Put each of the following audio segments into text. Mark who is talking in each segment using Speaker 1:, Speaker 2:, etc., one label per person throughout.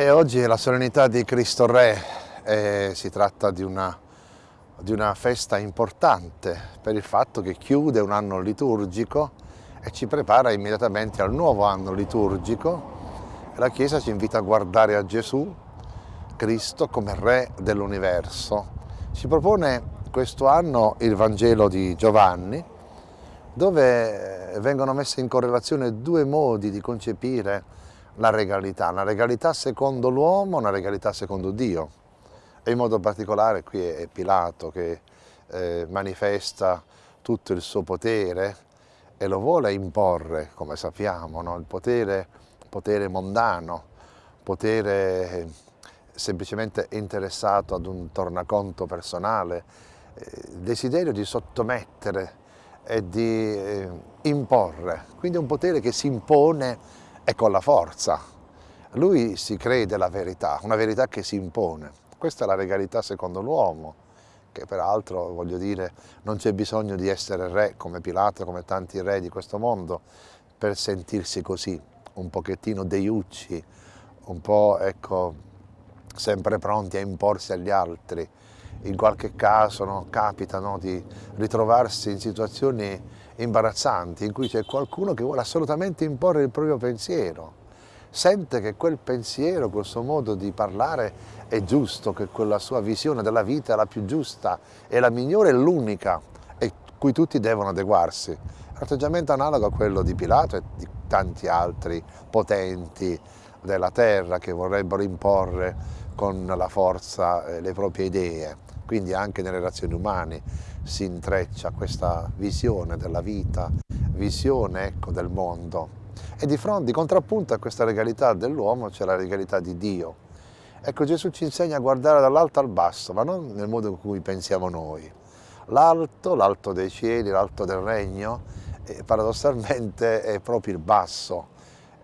Speaker 1: E oggi è la solennità di Cristo Re e si tratta di una, di una festa importante per il fatto che chiude un anno liturgico e ci prepara immediatamente al nuovo anno liturgico. La Chiesa ci invita a guardare a Gesù, Cristo, come Re dell'universo. Ci propone questo anno il Vangelo di Giovanni, dove vengono messe in correlazione due modi di concepire la regalità, una regalità secondo l'uomo, una regalità secondo Dio. E in modo particolare qui è Pilato che eh, manifesta tutto il suo potere e lo vuole imporre, come sappiamo, no? il potere, potere mondano, potere semplicemente interessato ad un tornaconto personale, eh, il desiderio di sottomettere e di eh, imporre, quindi un potere che si impone e con la forza. Lui si crede la verità, una verità che si impone. Questa è la regalità secondo l'uomo, che peraltro, voglio dire, non c'è bisogno di essere re come Pilato, come tanti re di questo mondo, per sentirsi così, un pochettino deiucci, un po', ecco, sempre pronti a imporsi agli altri. In qualche caso no, capita no, di ritrovarsi in situazioni imbarazzanti in cui c'è qualcuno che vuole assolutamente imporre il proprio pensiero, sente che quel pensiero, quel suo modo di parlare è giusto, che quella sua visione della vita è la più giusta, è la migliore e l'unica e cui tutti devono adeguarsi. Un atteggiamento analogo a quello di Pilato e di tanti altri potenti della terra che vorrebbero imporre con la forza eh, le proprie idee, quindi anche nelle relazioni umane si intreccia questa visione della vita, visione ecco, del mondo. E di fronte, di contrappunto a questa regalità dell'uomo c'è la regalità di Dio. Ecco, Gesù ci insegna a guardare dall'alto al basso, ma non nel modo in cui pensiamo noi. L'alto, l'alto dei cieli, l'alto del regno, eh, paradossalmente è proprio il basso.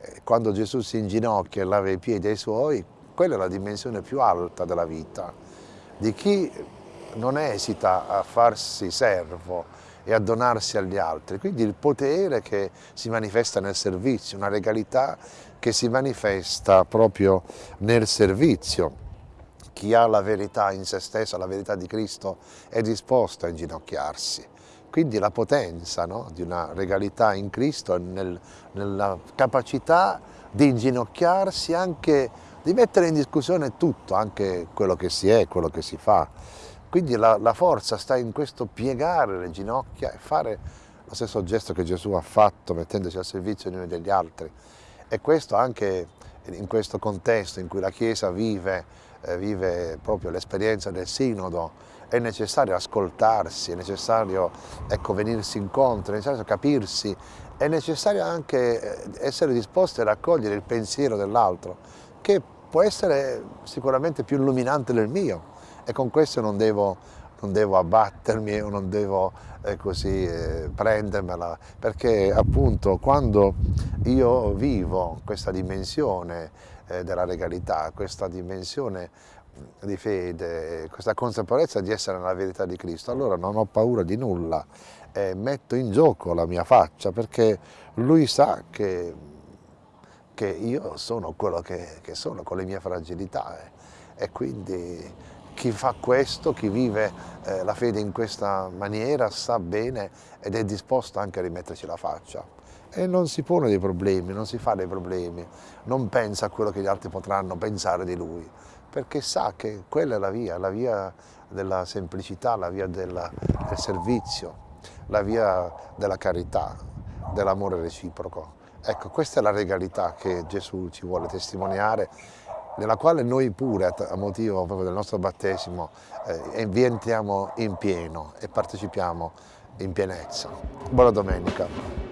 Speaker 1: Eh, quando Gesù si inginocchia e lava i piedi ai suoi, quella è la dimensione più alta della vita, di chi non esita a farsi servo e a donarsi agli altri, quindi il potere che si manifesta nel servizio, una regalità che si manifesta proprio nel servizio. Chi ha la verità in se stesso, la verità di Cristo, è disposto a inginocchiarsi. Quindi la potenza no, di una regalità in Cristo nel, nella capacità di inginocchiarsi anche, di mettere in discussione tutto, anche quello che si è, quello che si fa. Quindi la, la, forza sta in questo piegare le ginocchia e fare lo stesso gesto che Gesù ha fatto mettendosi al servizio di noi degli altri. E questo anche in questo contesto in cui la Chiesa vive, eh, vive proprio l'esperienza del sinodo, è necessario ascoltarsi, è necessario ecco, venirsi incontro, è necessario capirsi, è necessario anche eh, essere disposti a raccogliere il pensiero dell'altro, che può essere sicuramente più illuminante del mio, e con questo non devo, non devo abbattermi o non devo eh, così eh, prendermela, perché appunto quando io vivo questa dimensione eh, della legalità, questa dimensione di fede, questa consapevolezza di essere nella verità di Cristo, allora non ho paura di nulla, metto in gioco la mia faccia perché Lui sa che, che io sono quello che, che, sono con le mie fragilità eh. e quindi chi fa questo, chi vive eh, la fede in questa maniera sa bene ed è disposto anche a rimetterci la faccia e non si pone dei problemi, non si fa dei problemi, non pensa a quello che gli altri potranno pensare di lui, perché sa che quella è la via, la via della semplicità, la via della, del servizio, la via della carità, dell'amore reciproco. Ecco, questa è la regalità che Gesù ci vuole testimoniare nella quale noi pure, a motivo proprio del nostro battesimo, eh, vi entriamo in pieno e partecipiamo in pienezza. Buona domenica.